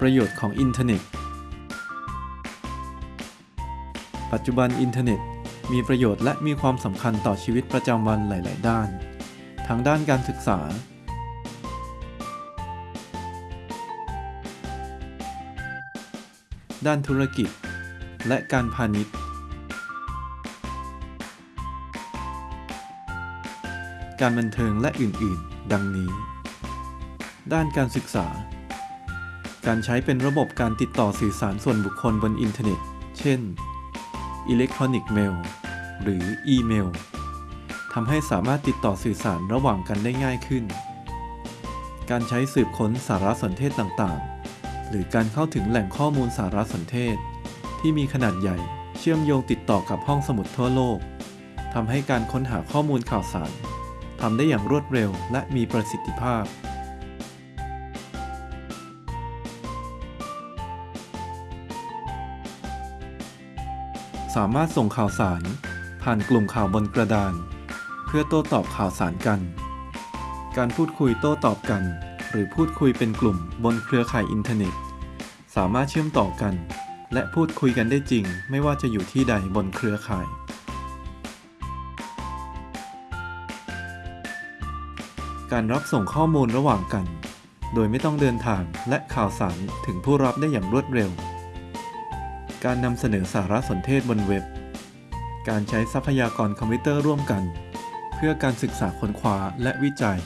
ประโยชน์ของอินเทอร์เน็ต ปัจจุบันอินเทอร์เน็ต มีประโยชน์และมีความสำคัญต่อชีวิตประจำวันหลาย ๆ ด้าน ทั้งด้านการศึกษา ด้านธุรกิจ และการพาณิชย์ การบันเทิงและอื่น ๆ ดังนี้ ด้านการศึกษา การใช้เป็นระบบการติดต่อสื่อสารส่วนบุคคลบนอินเทอร์เน็ต เช่น electronic mail หรืออีเมลทำให้สามารถติดต่อสื่อสารระหว่างกันได้ง่ายขึ้น การใช้สืบค้นสารสนเทศต่างๆ หรือการเข้าถึงแหล่งข้อมูลสารสนเทศ ที่มีขนาดใหญ่เชื่อมโยงติดต่อกับห้องสมุดทั่วโลกทำให้การค้นหาข้อมูลข่าวสารทำได้อย่างรวดเร็วและมีประสิทธิภาพ สามารถส่งข่าวสาร ผ่านกลุ่มข่าวบนกระดาน เพื่อโต้ตอบข่าวสารกัน การพูดคุยโต้ตอบกัน หรือพูดคุยเป็นกลุ่มบนเครือข่ายอินเทอร์เน็ต สามารถเชื่อมต่อกัน และพูดคุยกันได้จริง ไม่ว่าจะอยู่ที่ใดบนเครือข่าย การรับส่งข้อมูลระหว่างกัน โดยไม่ต้องเดินทางและข่าวสารถึงผู้รับได้อย่างรวดเร็ว การนำเสนอสารสนเทศบนเว็บ การใช้ทรัพยากรคอมพิวเตอร์ร่วมกัน เพื่อการศึกษาค้นคว้าและวิจัย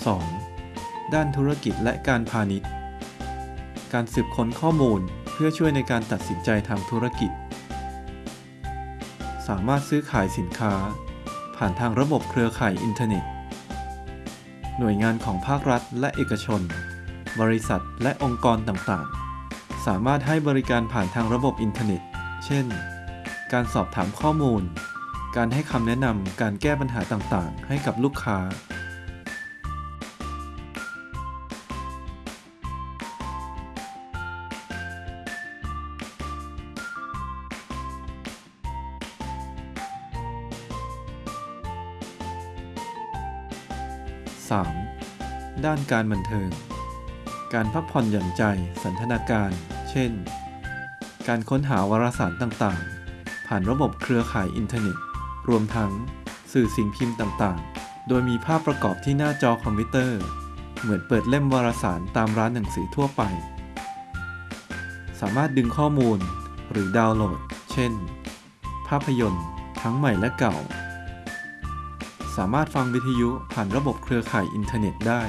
2. ด้านธุรกิจและการพาณิชย์ การสืบค้นข้อมูลเพื่อช่วยในการตัดสินใจทางธุรกิจ สามารถซื้อขายสินค้า ผ่านทางระบบเครือข่ายอินเทอร์เน็ต หน่วยงานของภาครัฐและเอกชน บริษัทและองค์กรต่างๆ สามารถให้บริการผ่านทางระบบอินเทอร์เน็ต เช่น การสอบถามข้อมูล การให้คำแนะนำการแก้ปัญหาต่างๆ ให้กับลูกค้า 3. ด้านการบันเทิง การพักผ่อนหย่อนใจสันทนาการ เช่น การค้นหาวารสารต่างๆ ผ่านระบบเครือข่ายอินเทอร์เน็ต รวมทั้งสื่อสิ่งพิมพ์ต่างๆ โดยมีภาพประกอบที่หน้าจอคอมพิวเตอร์ เหมือนเปิดเล่มวารสารตามร้านหนังสือทั่วไป สามารถดึงข้อมูลหรือดาวน์โหลด เช่น ภาพยนตร์ ทั้งใหม่และเก่า สามารถฟังวิทยุผ่านระบบเครือข่ายอินเทอร์เน็ตได้